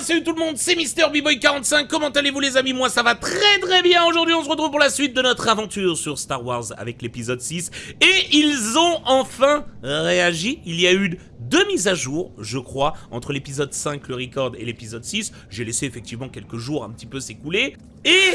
salut tout le monde, c'est Mister boy 45 comment allez-vous les amis? Moi ça va très très bien, aujourd'hui on se retrouve pour la suite de notre aventure sur Star Wars avec l'épisode 6. Et ils ont enfin réagi, il y a eu deux mises à jour, je crois, entre l'épisode 5, le record, et l'épisode 6. J'ai laissé effectivement quelques jours un petit peu s'écouler. Et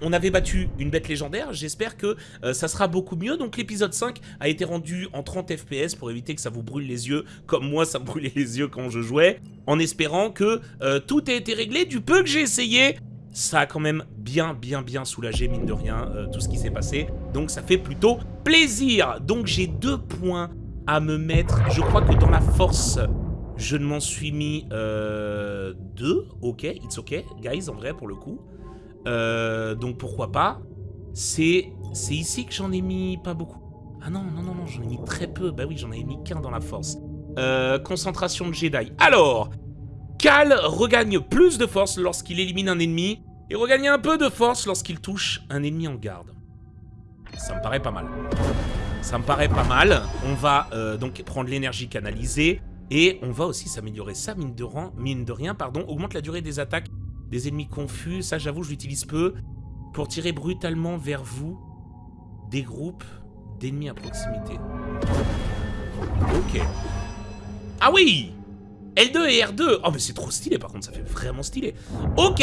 on avait battu une bête légendaire, j'espère que euh, ça sera beaucoup mieux. Donc l'épisode 5 a été rendu en 30 FPS pour éviter que ça vous brûle les yeux, comme moi ça me brûlait les yeux quand je jouais, en espérant que euh, tout ait été réglé. Du peu que j'ai essayé, ça a quand même bien, bien, bien soulagé, mine de rien, euh, tout ce qui s'est passé. Donc ça fait plutôt plaisir. Donc j'ai deux points à me mettre. Je crois que dans la force... Je ne m'en suis mis deux, ok, it's ok, guys, en vrai, pour le coup. Euh, donc pourquoi pas. C'est ici que j'en ai mis pas beaucoup. Ah non, non, non, non, j'en ai mis très peu. Bah oui, j'en avais mis qu'un dans la force. Euh, concentration de Jedi. Alors, Cal regagne plus de force lorsqu'il élimine un ennemi et regagne un peu de force lorsqu'il touche un ennemi en garde. Ça me paraît pas mal. Ça me paraît pas mal. On va euh, donc prendre l'énergie canalisée et on va aussi s'améliorer ça, mine de, mine de rien, pardon, augmente la durée des attaques des ennemis confus, ça j'avoue je l'utilise peu. Pour tirer brutalement vers vous des groupes d'ennemis à proximité. Ok. Ah oui L2 et R2 Oh mais c'est trop stylé par contre, ça fait vraiment stylé. Ok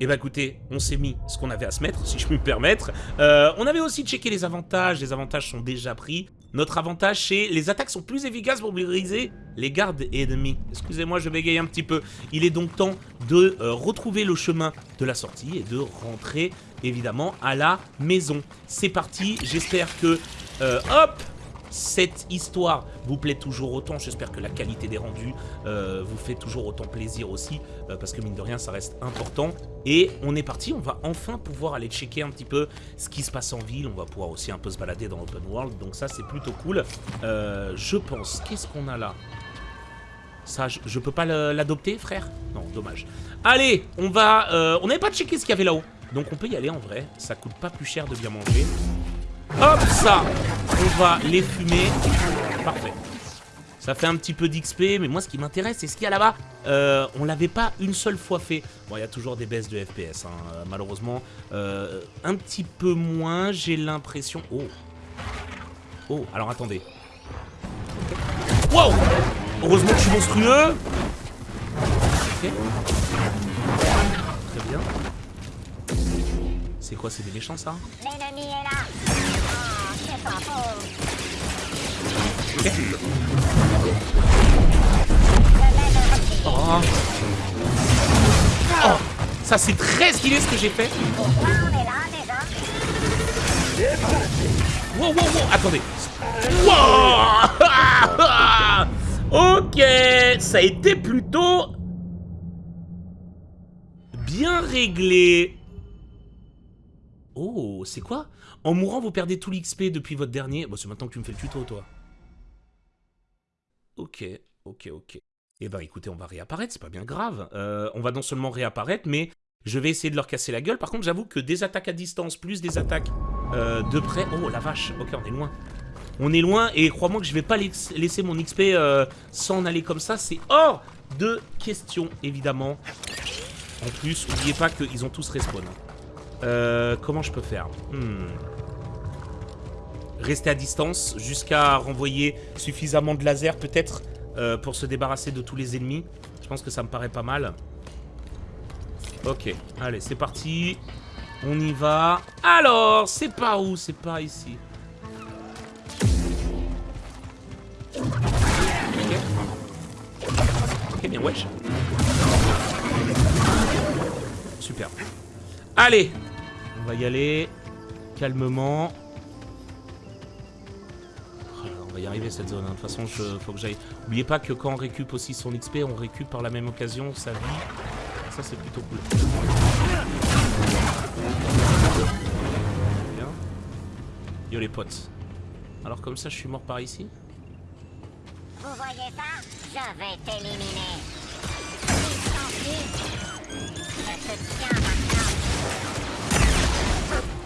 et eh bah ben, écoutez, on s'est mis ce qu'on avait à se mettre, si je puis me permettre. Euh, on avait aussi checké les avantages, les avantages sont déjà pris. Notre avantage, c'est les attaques sont plus efficaces pour briser les gardes ennemis. Excusez-moi, je bégaye un petit peu. Il est donc temps de euh, retrouver le chemin de la sortie et de rentrer, évidemment, à la maison. C'est parti, j'espère que... Euh, hop cette histoire vous plaît toujours autant. J'espère que la qualité des rendus euh, vous fait toujours autant plaisir aussi, euh, parce que mine de rien, ça reste important. Et on est parti, on va enfin pouvoir aller checker un petit peu ce qui se passe en ville. On va pouvoir aussi un peu se balader dans l'open world, donc ça c'est plutôt cool. Euh, je pense, qu'est-ce qu'on a là? Ça, je, peux pas l'adopter, frère? Non, dommage. Allez, on va... on n'avait pas checké ce qu'il y avait là-haut. Donc on peut y aller en vrai. Ça coûte pas plus cher de bien manger. Hop, ça On va les fumer. Parfait. Ça fait un petit peu d'XP, mais moi ce qui m'intéresse, c'est ce qu'il y a là-bas. Euh, on l'avait pas une seule fois fait. Bon, il y a toujours des baisses de FPS, hein, malheureusement. Euh, un petit peu moins, j'ai l'impression... Oh Oh, alors attendez. Wow Heureusement que je suis monstrueux Ok. Très bien. C'est quoi, c'est des méchants ça L'ennemi est là Oh. oh. Ça c'est très stylé ce que j'ai fait. Wow, wow, wow, attendez. Wow ok, ça a été plutôt bien réglé. Oh, c'est quoi? En mourant, vous perdez tout l'XP depuis votre dernier... Bon, c'est maintenant que tu me fais le tuto, toi. Ok, ok, ok. Eh ben, écoutez, on va réapparaître, c'est pas bien grave. Euh, on va non seulement réapparaître, mais je vais essayer de leur casser la gueule. Par contre, j'avoue que des attaques à distance, plus des attaques euh, de près... Oh, la vache Ok, on est loin. On est loin, et crois-moi que je vais pas laisser mon XP euh, s'en aller comme ça. C'est hors de question, évidemment. En plus, n'oubliez pas qu'ils ont tous respawn. Euh, comment je peux faire hmm. Rester à distance jusqu'à renvoyer suffisamment de laser peut-être euh, pour se débarrasser de tous les ennemis. Je pense que ça me paraît pas mal. Ok, allez, c'est parti. On y va. Alors, c'est par où? C'est par ici. Ok. Bien, wesh. Super. Allez va y aller calmement. Oh on va y arriver cette zone. Hein. De toute façon, il faut que j'aille. N'oubliez pas que quand on récupère aussi son XP, on récupère par la même occasion sa vie. Ça, c'est plutôt cool. Bien. Yo les potes. Alors comme ça, je suis mort par ici. Vous voyez ça? Je vais t'éliminer.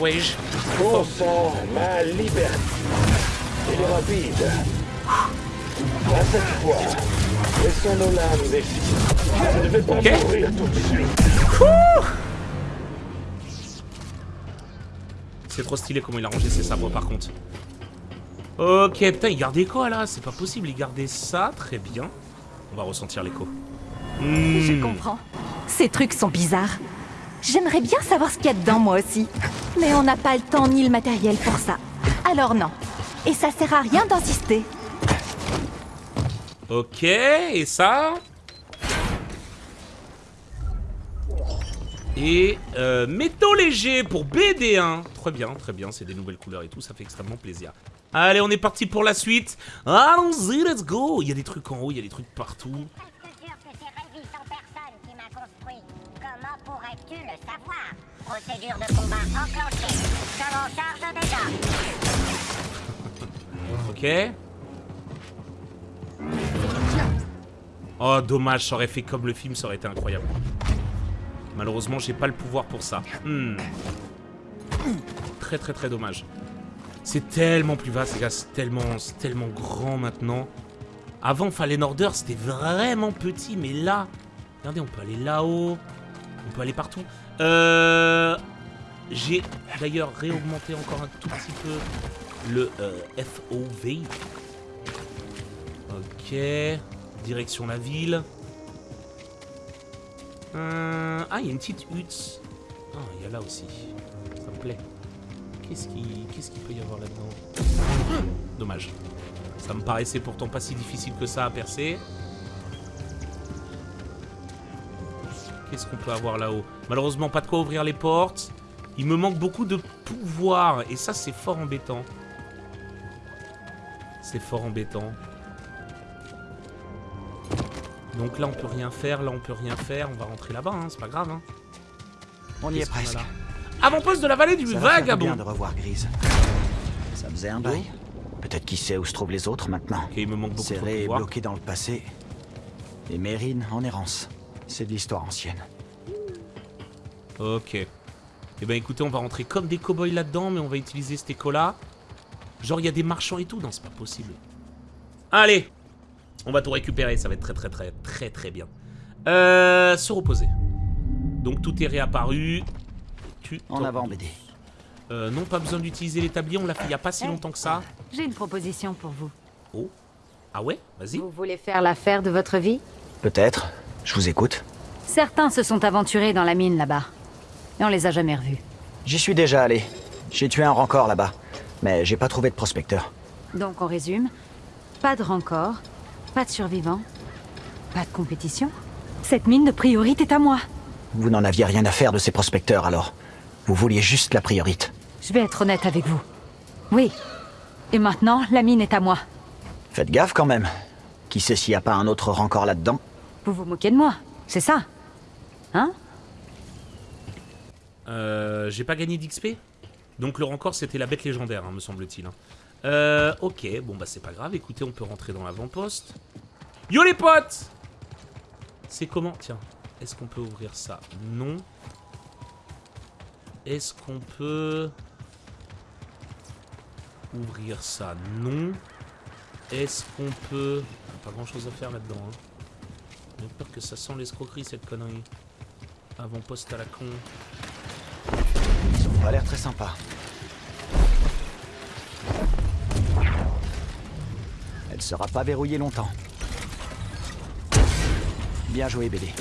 wage. Ma liberté. Il est rapide. À cette fois, laissons nos lames défiler. Je ne vais pas Ok. mourir tout de suite. C'est trop stylé comment il a rangé ses sabres par contre. Ok, putain, il gardait quoi là C'est pas possible, il gardait ça, très bien. On va ressentir l'écho. Hmm. Je comprends. Ces trucs sont bizarres. J'aimerais bien savoir ce qu'il y a dedans, moi aussi. Mais on n'a pas le temps ni le matériel pour ça. Alors non. Et ça sert à rien d'insister. Ok, et ça? Et euh, métaux légers pour BD1. Très bien, très bien, c'est des nouvelles couleurs et tout, ça fait extrêmement plaisir. Allez, on est parti pour la suite. Allons-y, let's go Il y a des trucs en haut, il y a des trucs partout. Presque sûr que c'est Révis en personne qui m'a construit? Comment pourrais-tu le savoir? Procédure de combat enclenchée. Charge déjà. Ok. Oh, dommage, ça aurait fait comme le film, ça aurait été incroyable. Malheureusement, j'ai pas le pouvoir pour ça. Hmm. Très très très dommage. C'est tellement plus vaste, les gars, c'est tellement, tellement grand maintenant. Avant, Fallen Order, c'était vraiment petit, mais là... Regardez, on peut aller là-haut. On peut aller partout. Euh... J'ai d'ailleurs réaugmenté encore un tout petit peu le euh, FOV. Ok. Direction la ville. Euh, Ah, il y a une petite hutte. Ah, il y a là aussi. Ça me plaît. Qu'est-ce qui- qu'est-ce qu'il peut y avoir là-dedans? Dommage. Ça me paraissait pourtant pas si difficile que ça à percer. Qu'est-ce qu'on peut avoir là-haut? Malheureusement, pas de quoi ouvrir les portes. Il me manque beaucoup de pouvoir. Et ça, c'est fort embêtant. C'est fort embêtant. Donc là, on peut rien faire. Là, on peut rien faire. On va rentrer là-bas, hein, c'est pas grave. Hein. On y est presque. là? Avant-poste de la vallée du Ça va faire du bien vagabond. de revoir Grise. Ça faisait un bail. Peut-être qu'il sait où se trouvent les autres maintenant. Ok, il me manque beaucoup de Serré et pouvoir. bloqué dans le passé. Et Mérine en errance. C'est de l'histoire ancienne. Ok. Eh ben écoutez, on va rentrer comme des cow-boys là-dedans, mais on va utiliser cet écho-là. Genre, il y a des marchands et tout Non, c'est pas possible. Allez On va tout récupérer, ça va être très très très très très bien. Euh, se reposer. Donc tout est réapparu. Tu En avant, BD. Euh, non, pas besoin d'utiliser l'établi, on l'a fait il y a pas si longtemps que ça. J'ai une proposition pour vous. Oh. Ah ouais? Vas-y. Vous voulez faire l'affaire de votre vie? Peut-être. Je vous écoute. Certains se sont aventurés dans la mine là-bas. Et on les a jamais revus. J'y suis déjà allé. J'ai tué un rancor là-bas. Mais j'ai pas trouvé de prospecteur. Donc on résume. Pas de rancor, pas de survivants, pas de compétition. Cette mine de priorité est à moi. Vous n'en aviez rien à faire de ces prospecteurs alors. Vous vouliez juste la priorité. Je vais être honnête avec vous. Oui. Et maintenant, la mine est à moi. Faites gaffe quand même. Qui sait s'il n'y a pas un autre rancor là-dedans? Vous vous moquez de moi, c'est ça Hein? Euh, J'ai pas gagné d'XP Donc le rencor c'était la bête légendaire, hein, me semble-t-il. hein. Euh, ok, bon bah c'est pas grave. Écoutez, on peut rentrer dans l'avant-poste. Yo les potes C'est comment? Tiens, est-ce qu'on peut ouvrir ça? Non. Est-ce qu'on peut ouvrir ça? Non. Est-ce qu'on peut... Pas grand-chose à faire là-dedans. Hein. J'ai peur que ça sent l'escroquerie cette connerie. Avant-poste à la con. Ils ont pas l'air très sympa. Elle sera pas verrouillée longtemps. Bien joué, BD.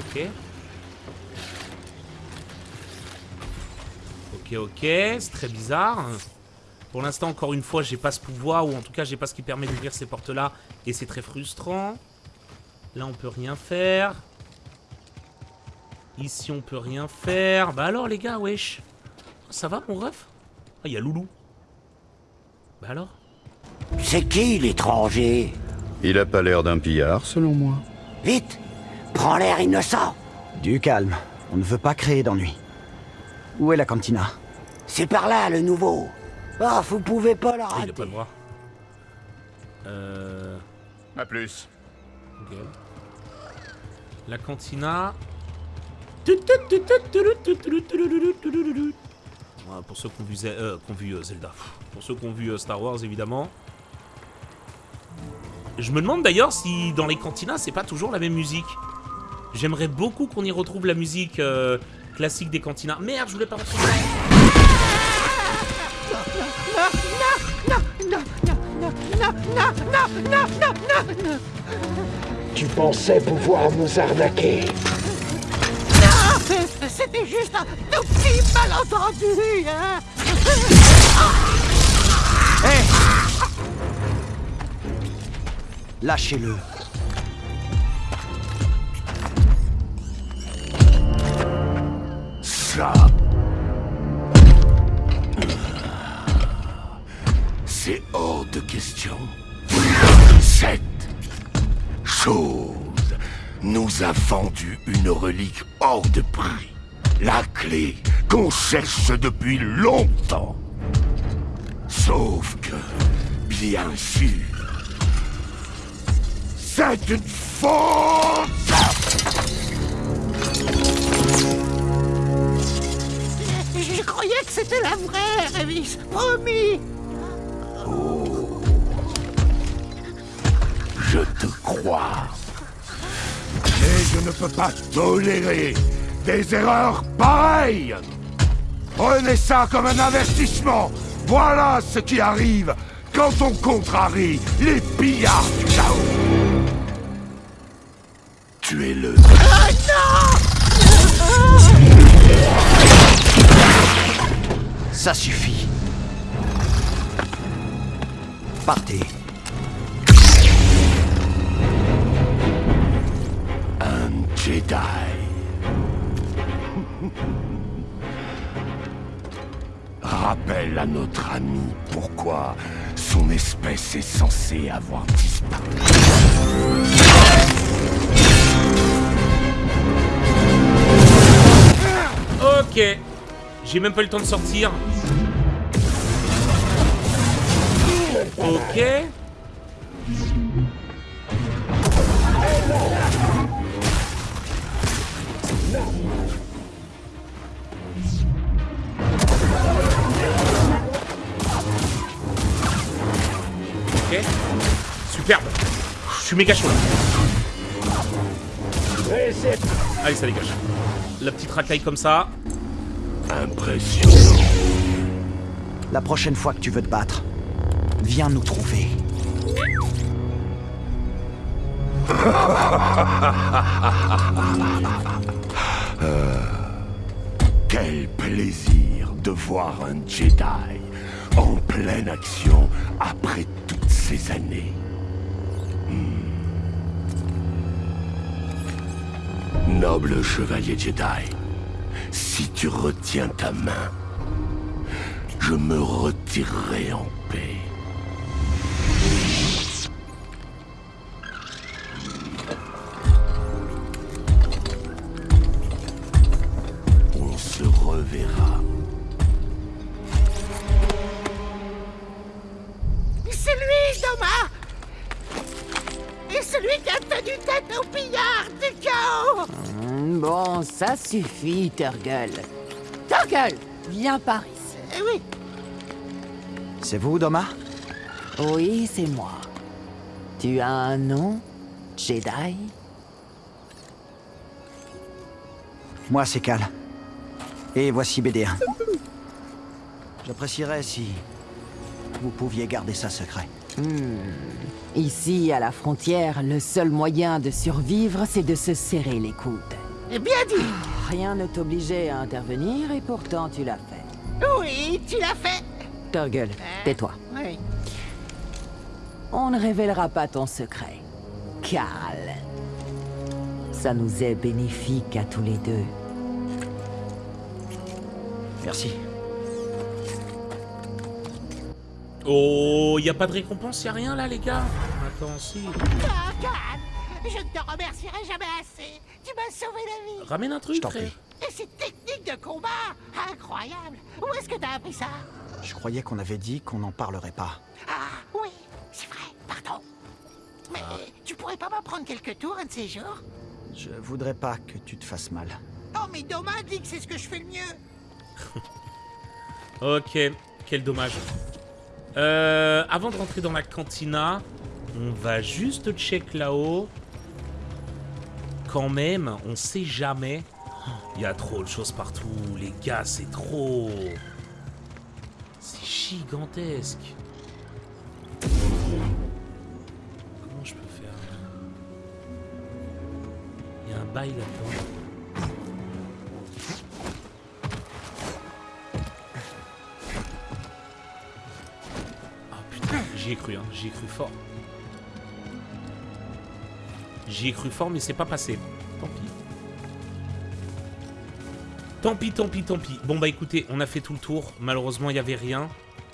Ok. Ok, ok, c'est très bizarre. Pour l'instant, encore une fois, j'ai pas ce pouvoir, ou en tout cas, j'ai pas ce qui permet d'ouvrir ces portes-là, et c'est très frustrant. Là, on peut rien faire. Ici, on peut rien faire. Bah alors, les gars, wesh. Ça va, mon ref? Ah, il y a Loulou. Bah alors? C'est qui l'étranger? Il a pas l'air d'un pillard, selon moi. Vite Prends l'air innocent Du calme. On ne veut pas créer d'ennui. Où est la cantina? C'est par là, le nouveau Ah, vous pouvez pas la Ah, il a rater pas de bras. Euh... À plus. ok. La cantina. Voilà, pour ceux qui ont vu, Ze- euh, qui ont vu, euh, Zelda. Pour ceux qui ont vu euh, Star Wars, évidemment. Je me demande d'ailleurs si dans les cantinas, c'est pas toujours la même musique. J'aimerais beaucoup qu'on y retrouve la musique euh, classique des cantinas. Merde, je voulais pas retrouver. Tu pensais pouvoir nous arnaquer C'était juste un tout petit malentendu, hein Lâchez-le. Ça. De. Cette chose nous a vendu une relique hors de prix. La clé qu'on cherche depuis longtemps. Sauf que, bien sûr, c'est une faute Je croyais que c'était la vraie, Révis. Promis Je te crois. Mais je ne peux pas tolérer des erreurs pareilles. Prenez ça comme un avertissement. Voilà ce qui arrive quand on contrarie les pillards du chaos. Tuez-le. Ça suffit. Partez. Jedi. Rappelle à notre ami pourquoi son espèce est censée avoir disparu. Ok. J'ai même pas le temps de sortir. Ok. Superbe. Je suis méga chaud là. Allez, ça dégage. La petite racaille comme ça. Impressionnant. La prochaine fois que tu veux te battre, viens nous trouver. Quel plaisir de voir un Jedi en pleine action après toutes ces années. Noble chevalier Jedi, si tu retiens ta main, je me retirerai en paix. Ça suffit, Turgle. Turgle, viens par ici. Eh oui, C'est vous, Doma? Oui, c'est moi. Tu as un nom, Jedi? Moi, c'est Cal. Et voici BD1. J'apprécierais si vous pouviez garder ça secret. Ici, à la frontière, le seul moyen de survivre, c'est de se serrer les coudes. Eh bien dit Rien ne t'obligeait à intervenir et pourtant tu l'as fait. Oui, tu l'as fait Turgle, tais-toi. Oui. On ne révélera pas ton secret. Cal. Ça nous est bénéfique à tous les deux. Merci. Oh, y a pas de récompense, y a rien là, les gars Attends, si. Ah, je ne te remercierai jamais assez. Tu m'as sauvé la vie. Ramène un truc, t'en frère. prie. Et cette technique de combat, incroyable. Où est-ce que t'as appris ça? Je croyais qu'on avait dit qu'on n'en parlerait pas. Ah, oui, c'est vrai, pardon. Mais tu pourrais pas m'apprendre quelques tours un de ces jours? Je voudrais pas que tu te fasses mal. Oh, mais Doma dit que c'est ce que je fais le mieux. Ok, quel dommage. Euh, avant de rentrer dans la cantina, on va juste check là-haut. Quand même, on sait jamais. Il y a trop de choses partout, les gars, c'est trop. C'est gigantesque. Comment je peux faire? Il y a un bail là-dedans. Ah putain, j'y ai cru, hein, j'y ai cru fort. J'y ai cru fort, mais c'est pas passé. Tant pis. Tant pis, tant pis, tant pis. Bon bah écoutez, on a fait tout le tour. Malheureusement, il n'y avait rien.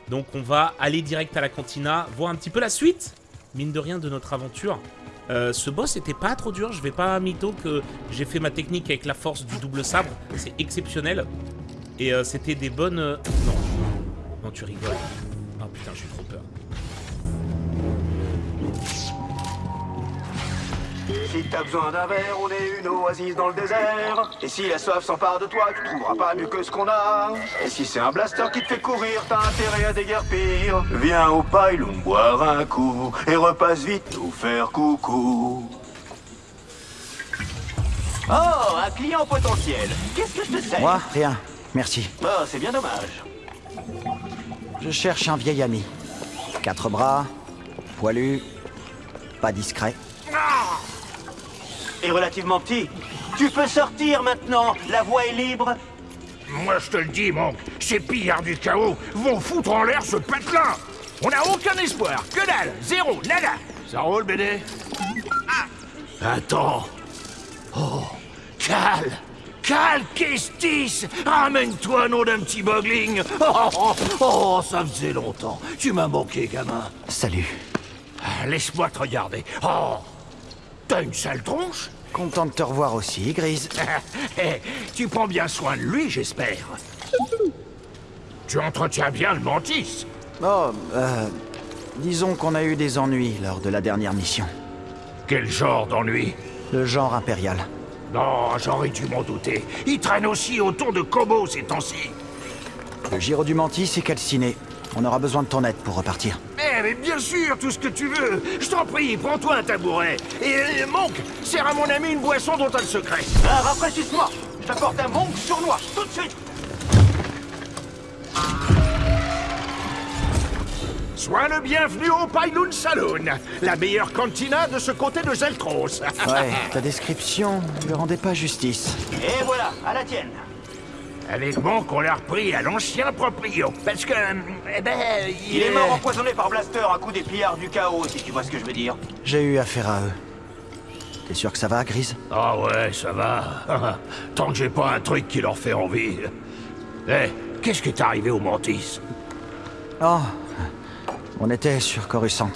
Donc on va aller direct à la cantina, voir un petit peu la suite, mine de rien, de notre aventure. Euh, ce boss était pas trop dur, je vais pas mytho que j'ai fait ma technique avec la force du double sabre, c'est exceptionnel. Et euh, c'était des bonnes... euh, Non, non tu rigoles. Ah putain, j'ai trop Si t'as besoin d'un verre, on est une oasis dans le désert. Et si la soif s'empare de toi, tu trouveras pas mieux que ce qu'on a. Et si c'est un blaster qui te fait courir, t'as intérêt à déguerpir. Viens au pylon boire un coup et repasse vite nous faire coucou. Oh, un client potentiel. Qu'est-ce que je te sers Moi, rien. Merci. Oh, c'est bien dommage. Je cherche un vieil ami. Quatre bras, poilu, pas discret. Et relativement petit. Tu peux sortir maintenant, la voie est libre. Moi, je te le dis, mon, ces pillards du chaos vont foutre en l'air ce patelin On n'a aucun espoir, que dalle, zéro, nada. Ça roule, BD Attends. Oh, Cal. Cal Kestis. Ramène-toi, nom d'un petit bogling. Oh, oh, oh, ça faisait longtemps, tu m'as manqué, gamin. Salut. Ah, Laisse-moi te regarder. Oh T'as une sale tronche Content de te revoir aussi, Grise. Eh, Tu prends bien soin de lui, j'espère. Tu entretiens bien le mantis. Oh, euh... Disons qu'on a eu des ennuis lors de la dernière mission. Quel genre d'ennui? Le genre impérial. Non, j'aurais dû m'en douter. Il traîne aussi autour de Kobo ces temps-ci. Le Giro du Mantis est calciné. On aura besoin de ton aide pour repartir. Mais bien sûr, tout ce que tu veux. Je t'en prie, prends-toi un tabouret. Et, euh, Monk, sers à mon ami une boisson dont t'as le secret. Ah, rafraîchisse-moi. Je t'apporte un monk sournois, tout de suite. Sois le bienvenu au Pylon Saloon, la meilleure cantina de ce côté de Zeltros. Ouais, ta description ne lui rendait pas justice. Et voilà, à la tienne. Avec Monk, on l'a repris à l'ancien proprio. Parce que, eh ben, il, Il est mort empoisonné par Blaster à coup des pillards du chaos, si tu vois ce que je veux dire. J'ai eu affaire à eux. T'es sûr que ça va, Grise? Ah ouais, ça va. Tant que j'ai pas un truc qui leur fait envie. Eh, qu'est-ce qui est arrivé au Mantis? Oh, on était sur Coruscant.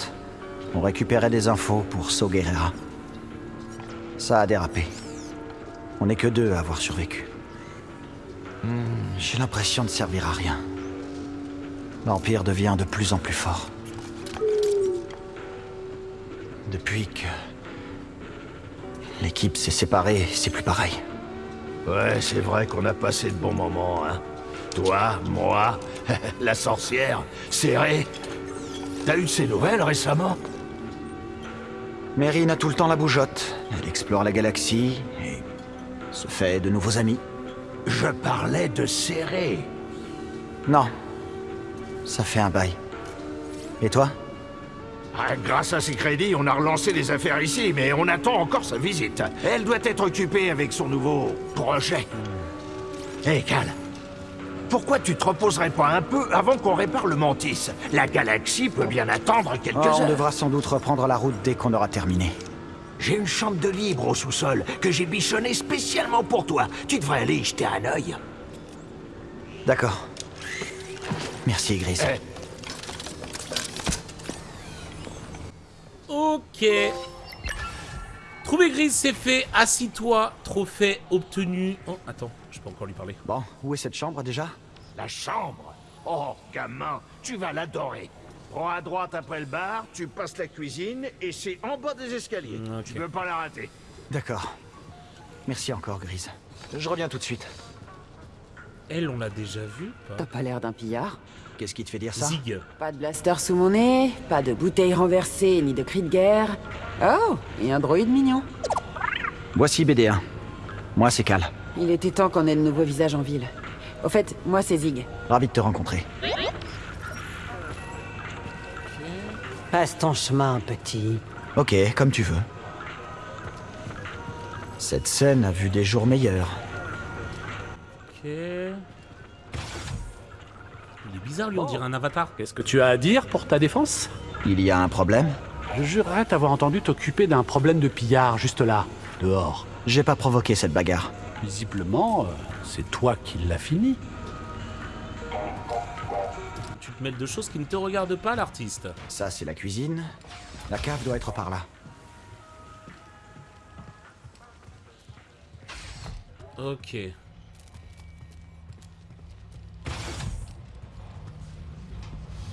On récupérait des infos pour So Guerrera. Ça a dérapé. On n'est que deux à avoir survécu. J'ai l'impression de servir à rien. L'Empire devient de plus en plus fort. Depuis que... L'équipe s'est séparée, c'est plus pareil. Ouais, c'est vrai qu'on a passé de bons moments, hein. Toi, moi, la sorcière, serré. T'as eu de ces nouvelles récemment? Mérine a tout le temps la bougeotte. Elle explore la galaxie et se fait de nouveaux amis. Je parlais de serré. Non. Ça fait un bail. Et toi? Ah, grâce à ses crédits, on a relancé les affaires ici, mais on attend encore sa visite. Elle doit être occupée avec son nouveau projet. Hé, Cal, pourquoi tu te reposerais pas un peu avant qu'on répare le Mantis? La galaxie peut bien attendre quelques Oh, On heures. devra sans doute reprendre la route dès qu'on aura terminé. J'ai une chambre de libre au sous-sol que j'ai bichonnée spécialement pour toi. Tu devrais aller y jeter un œil. D'accord. Merci, Gris. Eh. Ok. Trouver Gris, c'est fait. Assis-toi. Trophée obtenu. Oh, attends, je peux encore lui parler. Bon, où est cette chambre déjà? La chambre? Oh, gamin, tu vas l'adorer. Prends à droite après le bar, tu passes la cuisine et c'est en bas des escaliers. Ok. Tu peux pas la rater. D'accord. Merci encore, Grise. Je reviens tout de suite. Elle, on l'a déjà vue T'as pas l'air d'un pillard. Qu'est-ce qui te fait dire ça Zig. Pas de blaster sous mon nez, pas de bouteilles renversées, ni de cris de guerre. Oh, et un droïde mignon. Voici BD1. Moi, c'est Cal. Il était temps qu'on ait de nouveaux visages en ville. Au fait, moi c'est Zig. Ravi de te rencontrer. Passe ton chemin, petit. Ok, comme tu veux. Cette scène a vu des jours meilleurs. Ok. Il est bizarre, lui, on dirait un avatar. Qu'est-ce que tu as à dire pour ta défense? Il y a un problème? Je jurerais t'avoir entendu t'occuper d'un problème de pillard juste là, dehors. J'ai pas provoqué cette bagarre. Visiblement, euh, c'est toi qui l'as fini. Tu te mêles de choses qui ne te regardent pas, l'artiste. Ça, c'est la cuisine. La cave doit être par là. Ok.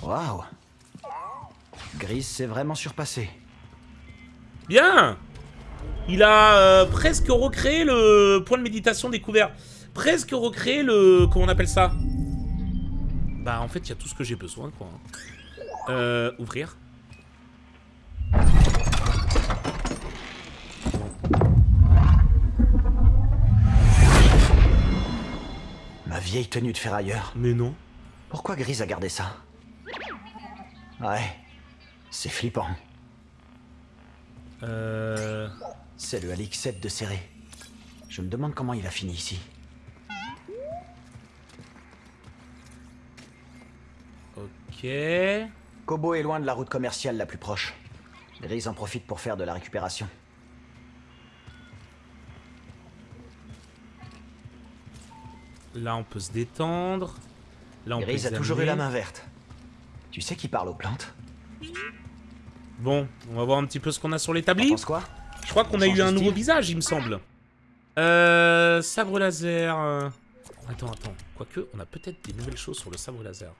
Waouh Grise s'est vraiment surpassé. Bien Il a euh, presque recréé le point de méditation découvert. Presque recréé le... Comment on appelle ça? Bah, en fait, il y a tout ce que j'ai besoin, quoi. Euh, ouvrir. Ma vieille tenue de ferrailleur. Mais non. Pourquoi Grise a gardé ça? Ouais, c'est flippant. Euh... C'est le Alix 7 de serré. Je me demande comment il a fini ici. Ok... Kobo est loin de la route commerciale la plus proche. Grise en profite pour faire de la récupération. Là, on peut se détendre. Là, on peut a toujours eu la main verte. Tu sais qui parle aux plantes? Bon, on va voir un petit peu ce qu'on a sur l'établi. quoi? Je crois qu'on On a eu un nouveau visage, il me semble. Euh... Sabre laser... euh, Attends, attends. Quoique, on a peut-être des nouvelles choses sur le sabre laser.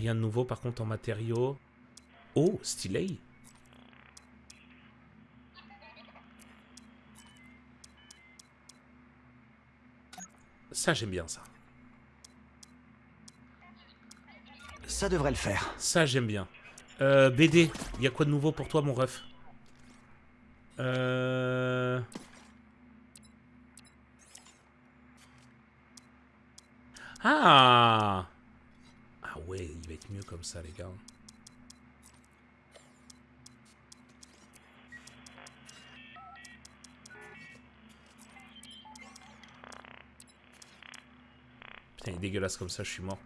Rien de nouveau, par contre, en matériaux. Oh, stylé Ça, j'aime bien ça. Ça devrait le faire. Ça, j'aime bien. Euh, BD, il y a quoi de nouveau pour toi, mon ref? Euh... Ah Ah ouais, il va être mieux comme ça, les gars. Putain, il est dégueulasse comme ça, je suis mort.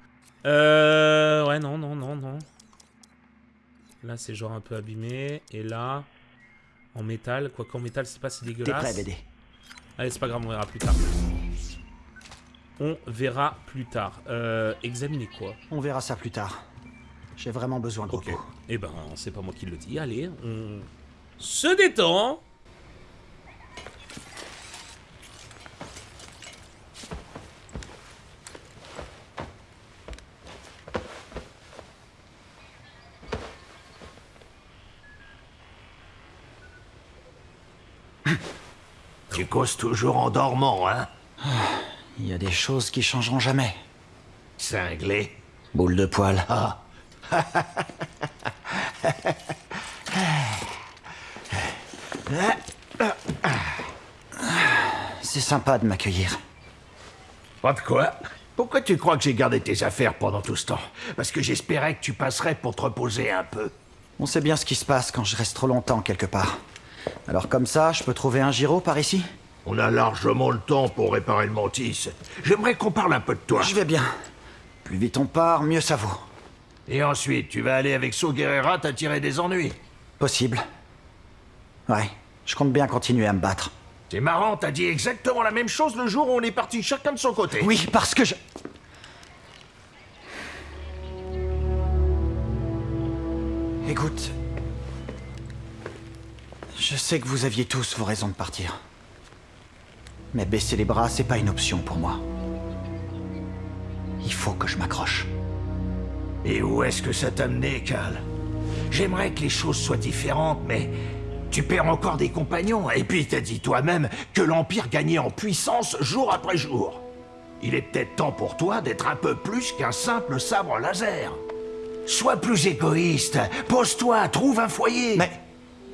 Euh... Ouais, non, non, non, non. Là, c'est genre un peu abîmé. Et là, en métal. Quoi qu'en métal, c'est pas si dégueulasse. prêt, BD Allez, c'est pas grave, on verra plus tard. On verra plus tard. Euh, examiner quoi On verra ça plus tard. J'ai vraiment besoin de Ok. repos. Eh ben, c'est pas moi qui le dis. Allez, on se détend. Tu causes toujours en dormant, hein? Il y a des choses qui changeront jamais. Cinglé. Boule de poil. Ah. C'est sympa de m'accueillir. Pas de quoi Pourquoi tu crois que j'ai gardé tes affaires pendant tout ce temps Parce que j'espérais que tu passerais pour te reposer un peu. On sait bien ce qui se passe quand je reste trop longtemps quelque part. Alors comme ça, je peux trouver un gyro par ici? On a largement le temps pour réparer le mantis. J'aimerais qu'on parle un peu de toi. Je vais bien. Plus vite on part, mieux ça vaut. Et ensuite, tu vas aller avec So Guerrera t'attirer des ennuis. Possible. Ouais, je compte bien continuer à me battre. C'est marrant, t'as dit exactement la même chose le jour où on est parti chacun de son côté. Oui, parce que je... Écoute... Je sais que vous aviez tous vos raisons de partir. Mais baisser les bras, c'est pas une option pour moi. Il faut que je m'accroche. Et où est-ce que ça t'a mené, Cal J'aimerais que les choses soient différentes, mais tu perds encore des compagnons, et puis t'as dit toi-même que l'Empire gagnait en puissance jour après jour. Il est peut-être temps pour toi d'être un peu plus qu'un simple sabre laser. Sois plus égoïste, pose-toi, trouve un foyer. Mais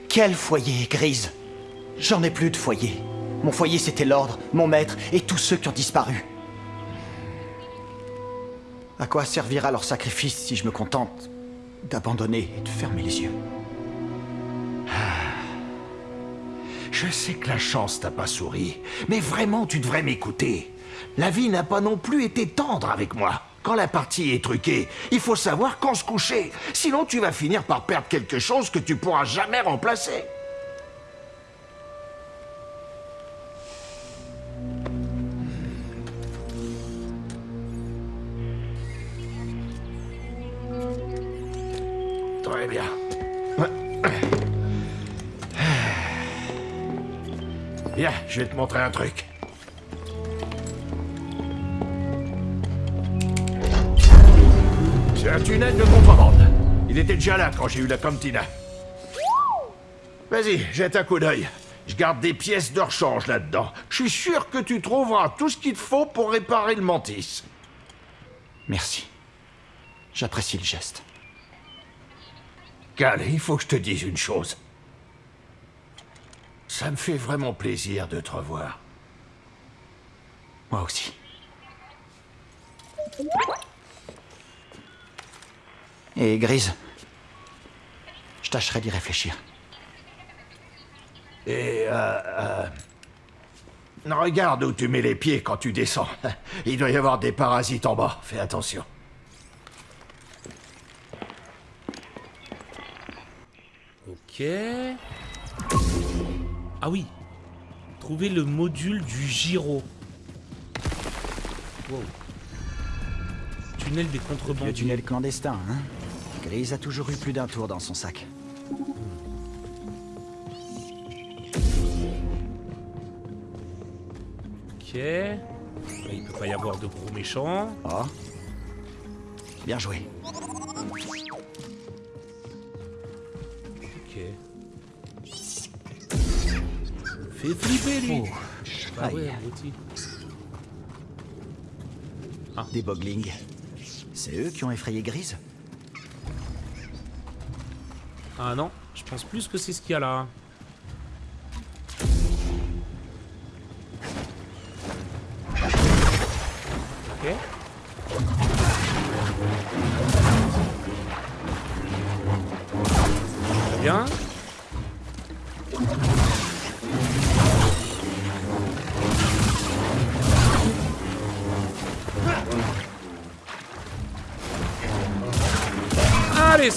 quel foyer, Grise? J'en ai plus de foyer. Mon foyer, c'était l'ordre, mon maître et tous ceux qui ont disparu. À quoi servira leur sacrifice si je me contente d'abandonner et de fermer les yeux? Je sais que la chance t'a pas souri, mais vraiment tu devrais m'écouter. La vie n'a pas non plus été tendre avec moi. Quand la partie est truquée, il faut savoir quand se coucher. Sinon tu vas finir par perdre quelque chose que tu pourras jamais remplacer. Je vais te montrer un truc. C'est un tunnel de contrebande. Il était déjà là quand j'ai eu la cantina. Vas-y, jette un coup d'œil. Je garde des pièces de rechange là-dedans. Je suis sûr que tu trouveras tout ce qu'il faut pour réparer le mantis. Merci. J'apprécie le geste. Cal, il faut que je te dise une chose. Ça me fait vraiment plaisir de te revoir. Moi aussi. Et Grise Je tâcherai d'y réfléchir. Et euh, euh, Regarde où tu mets les pieds quand tu descends. Il doit y avoir des parasites en bas. Fais attention. Ok. Ah oui. Trouver le module du gyro. Wow. Tunnel des contrebandiers. Le tunnel clandestin, hein Grise a toujours eu plus d'un tour dans son sac. Ok. Là, il peut pas y avoir de gros méchants. Oh. Bien joué. Fait flipper lui. Oh. Ah abruti. Des boglings. C'est eux qui ont effrayé Grise? Ah non, je pense plus que c'est ce qu'il y a là.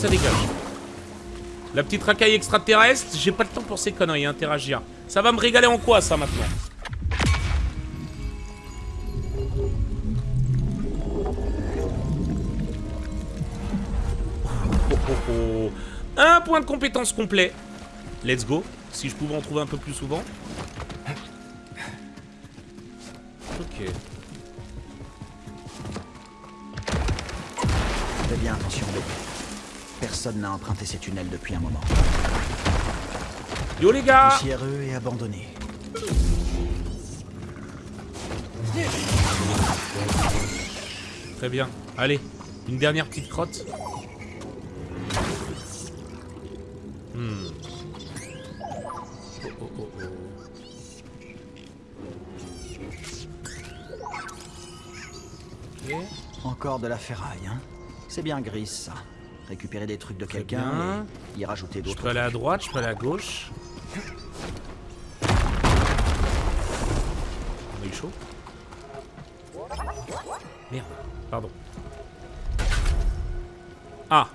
Ça dégage. La petite racaille extraterrestre, j'ai pas le temps pour ces conneries, interagir. Ça va me régaler en quoi, ça, maintenant? Oh, oh, oh. Un point de compétence complet. Let's go. Si je pouvais en trouver un peu plus souvent. Ok. Fais bien attention. Personne n'a emprunté ces tunnels depuis un moment. Yo les gars Poussiéreux et abandonnés. Très bien. Allez, une dernière petite crotte. Hmm. Oh, oh, oh. Encore de la ferraille, hein C'est bien grise, ça. Récupérer des trucs de quelqu'un y rajouter Je d'autres. peux aller à droite, je peux aller à gauche. On a eu chaud Merde, pardon. Ah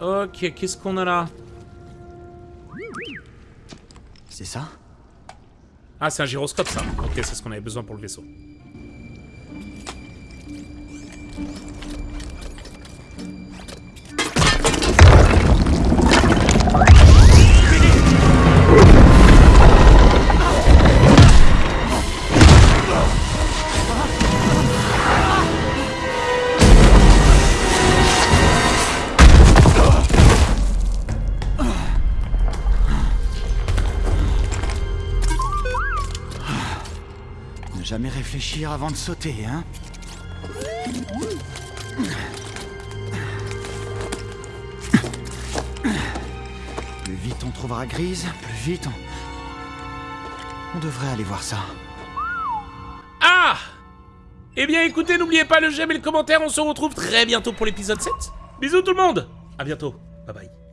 Ok, qu'est-ce qu'on a là? C'est ça? Ah, c'est un gyroscope ça. Ok, c'est ce qu'on avait besoin pour le vaisseau. Réfléchir avant de sauter, hein Plus vite on trouvera Grise, plus vite on... On devrait aller voir ça. Ah Eh bien écoutez, n'oubliez pas le j'aime et le commentaire, on se retrouve très bientôt pour l'épisode 7. Bisous tout le monde À bientôt, bye bye.